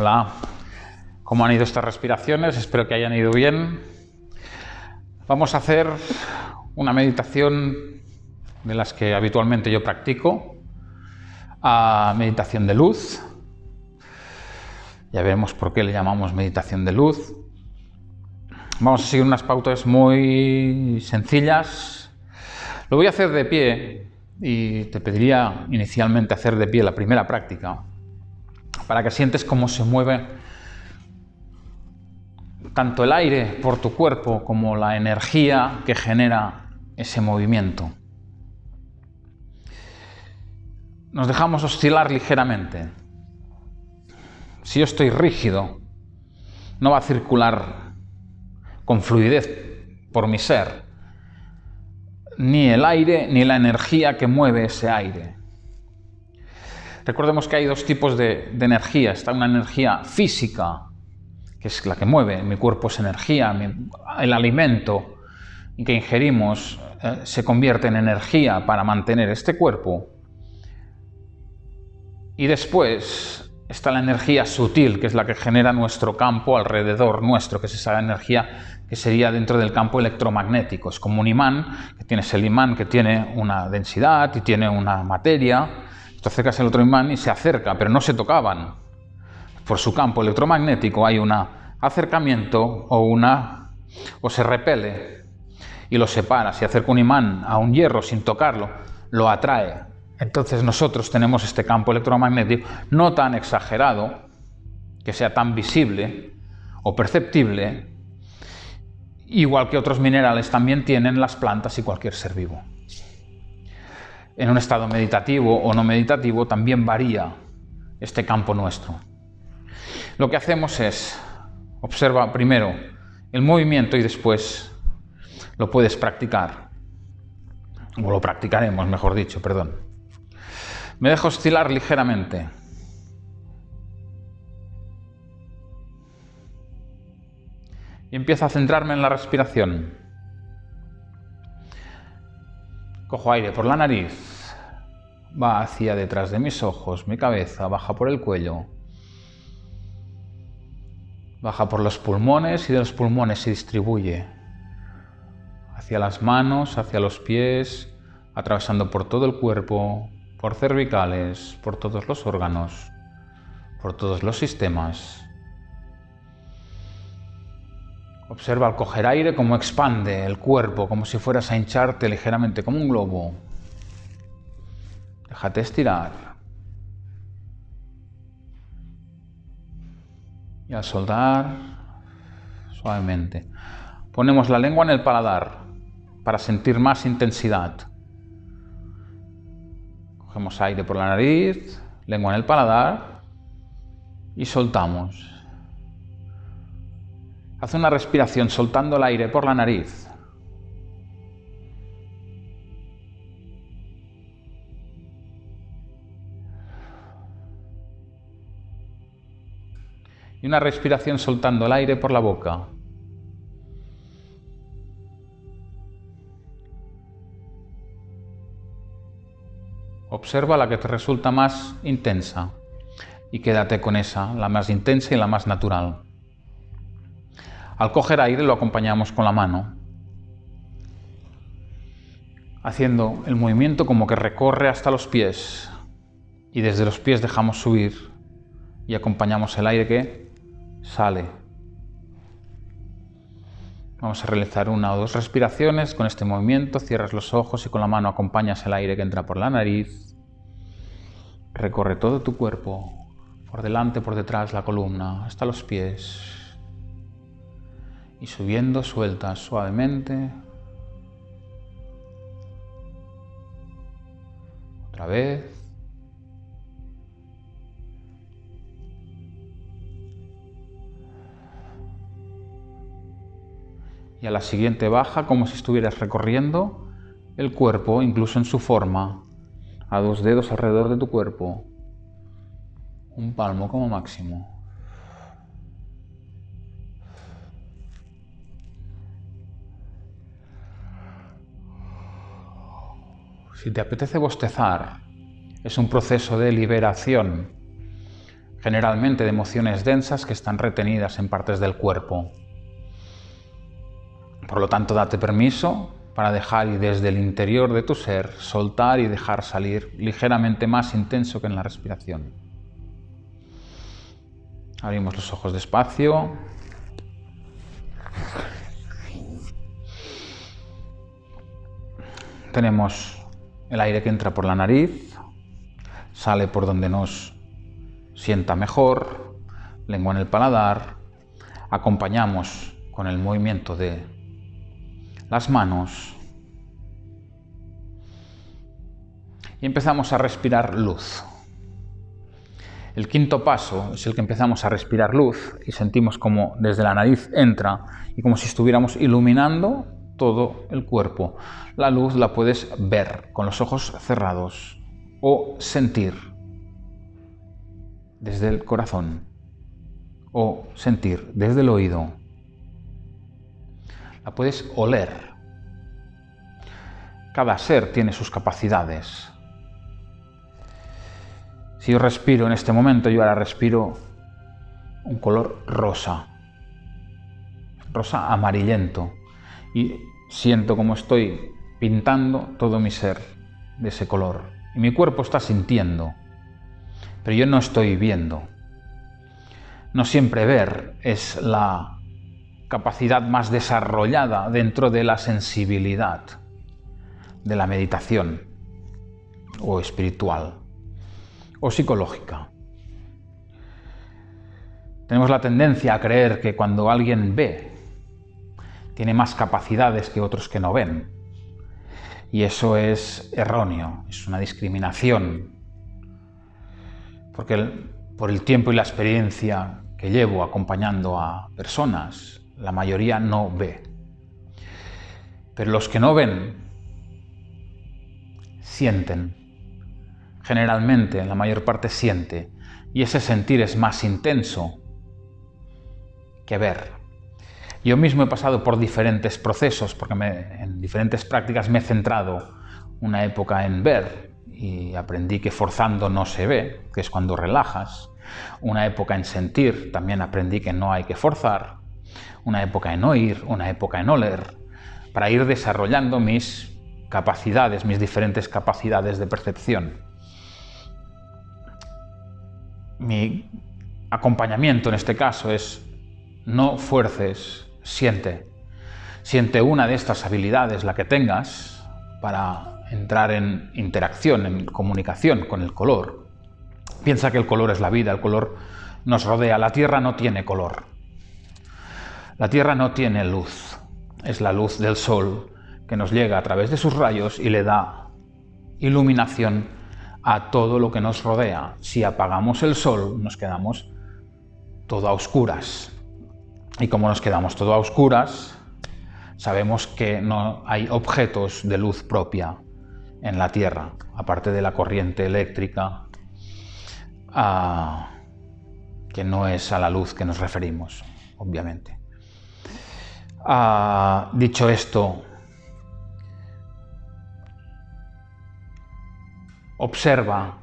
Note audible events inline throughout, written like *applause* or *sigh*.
Hola, ¿cómo han ido estas respiraciones? Espero que hayan ido bien. Vamos a hacer una meditación de las que habitualmente yo practico, a meditación de luz. Ya veremos por qué le llamamos meditación de luz. Vamos a seguir unas pautas muy sencillas. Lo voy a hacer de pie y te pediría inicialmente hacer de pie la primera práctica para que sientes cómo se mueve tanto el aire por tu cuerpo como la energía que genera ese movimiento. Nos dejamos oscilar ligeramente. Si yo estoy rígido, no va a circular con fluidez por mi ser ni el aire ni la energía que mueve ese aire. Recordemos que hay dos tipos de, energía. Está una energía física, que es la que mueve, mi cuerpo es energía, el alimento que ingerimos eh, se convierte en energía para mantener este cuerpo. Y después está la energía sutil, que es la que genera nuestro campo alrededor nuestro, que es esa energía que sería dentro del campo electromagnético. Es como un imán, que tienes el imán que tiene una densidad y tiene una materia, te acercas al otro imán y se acerca, pero no se tocaban. Por su campo electromagnético hay un acercamiento o, una, o se repele y lo separa. Si acerca un imán a un hierro sin tocarlo, lo atrae. Entonces nosotros tenemos este campo electromagnético no tan exagerado, que sea tan visible o perceptible, igual que otros minerales también tienen las plantas y cualquier ser vivo en un estado meditativo o no meditativo, también varía este campo nuestro. Lo que hacemos es, observa primero el movimiento y después lo puedes practicar. O lo practicaremos, mejor dicho, perdón. Me dejo oscilar ligeramente. Y empiezo a centrarme en la respiración. Cojo aire por la nariz, va hacia detrás de mis ojos, mi cabeza baja por el cuello, baja por los pulmones y de los pulmones se distribuye. Hacia las manos, hacia los pies, atravesando por todo el cuerpo, por cervicales, por todos los órganos, por todos los sistemas. Observa al coger aire cómo expande el cuerpo, como si fueras a hincharte ligeramente, como un globo. Déjate estirar. Y al soltar, suavemente. Ponemos la lengua en el paladar para sentir más intensidad. Cogemos aire por la nariz, lengua en el paladar y soltamos. Haz una respiración soltando el aire por la nariz. Y una respiración soltando el aire por la boca. Observa la que te resulta más intensa y quédate con esa, la más intensa y la más natural. Al coger aire lo acompañamos con la mano, haciendo el movimiento como que recorre hasta los pies y desde los pies dejamos subir y acompañamos el aire que sale. Vamos a realizar una o dos respiraciones con este movimiento, cierras los ojos y con la mano acompañas el aire que entra por la nariz, recorre todo tu cuerpo, por delante, por detrás, la columna, hasta los pies, y subiendo sueltas suavemente. Otra vez. Y a la siguiente baja como si estuvieras recorriendo el cuerpo, incluso en su forma, a dos dedos alrededor de tu cuerpo, un palmo como máximo. Si te apetece bostezar, es un proceso de liberación generalmente de emociones densas que están retenidas en partes del cuerpo. Por lo tanto, date permiso para dejar y desde el interior de tu ser soltar y dejar salir ligeramente más intenso que en la respiración. Abrimos los ojos despacio. Tenemos el aire que entra por la nariz, sale por donde nos sienta mejor, lengua en el paladar, acompañamos con el movimiento de las manos y empezamos a respirar luz. El quinto paso es el que empezamos a respirar luz y sentimos como desde la nariz entra y como si estuviéramos iluminando todo el cuerpo. La luz la puedes ver con los ojos cerrados o sentir desde el corazón o sentir desde el oído. La puedes oler. Cada ser tiene sus capacidades. Si yo respiro en este momento, yo ahora respiro un color rosa, rosa amarillento, y siento como estoy pintando todo mi ser de ese color. Y mi cuerpo está sintiendo pero yo no estoy viendo. No siempre ver es la capacidad más desarrollada dentro de la sensibilidad de la meditación o espiritual o psicológica. Tenemos la tendencia a creer que cuando alguien ve, tiene más capacidades que otros que no ven. Y eso es erróneo, es una discriminación porque por el tiempo y la experiencia que llevo acompañando a personas, la mayoría no ve. Pero los que no ven, sienten. Generalmente, la mayor parte siente. Y ese sentir es más intenso que ver. Yo mismo he pasado por diferentes procesos, porque en diferentes prácticas me he centrado una época en ver, y aprendí que forzando no se ve, que es cuando relajas. Una época en sentir, también aprendí que no hay que forzar. Una época en oír, una época en oler, para ir desarrollando mis capacidades, mis diferentes capacidades de percepción. Mi acompañamiento en este caso es no fuerces, siente. Siente una de estas habilidades, la que tengas, para entrar en interacción, en comunicación con el color. Piensa que el color es la vida, el color nos rodea. La Tierra no tiene color. La Tierra no tiene luz. Es la luz del Sol que nos llega a través de sus rayos y le da iluminación a todo lo que nos rodea. Si apagamos el Sol, nos quedamos todo a oscuras. Y como nos quedamos todo a oscuras, sabemos que no hay objetos de luz propia en la Tierra, aparte de la corriente eléctrica, que no es a la luz que nos referimos, obviamente. dicho esto, observa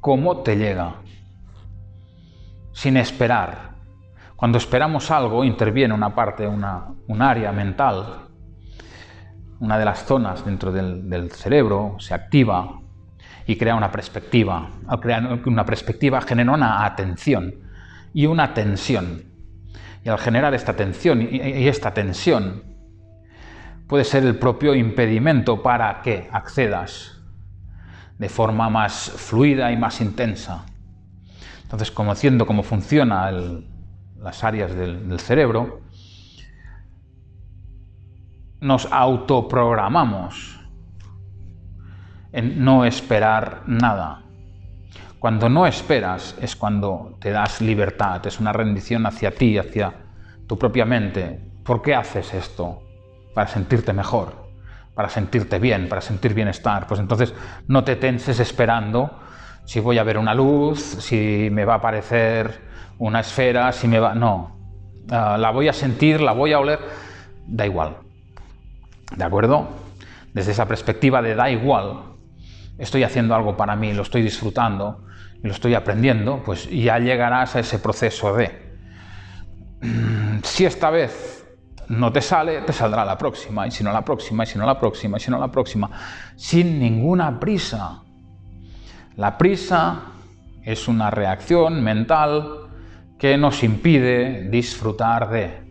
cómo te llega, sin esperar. Cuando esperamos algo, interviene una parte, una, un área mental una de las zonas dentro del, cerebro se activa y crea una perspectiva. Al crear una perspectiva genera una atención y una tensión. Y al generar esta tensión y esta tensión puede ser el propio impedimento para que accedas de forma más fluida y más intensa. Entonces, conociendo cómo funcionan las áreas del cerebro, nos autoprogramamos en no esperar nada. Cuando no esperas es cuando te das libertad, es una rendición hacia ti, hacia tu propia mente. ¿Por qué haces esto? Para sentirte mejor, para sentirte bien, para sentir bienestar. Pues entonces no te tenses esperando si voy a ver una luz, si me va a aparecer una esfera, si me va... No, ah, la voy a sentir, la voy a oler, da igual. ¿De acuerdo? Desde esa perspectiva de da igual, estoy haciendo algo para mí, lo estoy disfrutando lo estoy aprendiendo, pues ya llegarás a ese proceso de *clears throat* si esta vez no te sale, te saldrá la próxima, y si no la próxima, y si no la próxima, y si no la próxima, sin ninguna prisa. La prisa es una reacción mental que nos impide disfrutar de.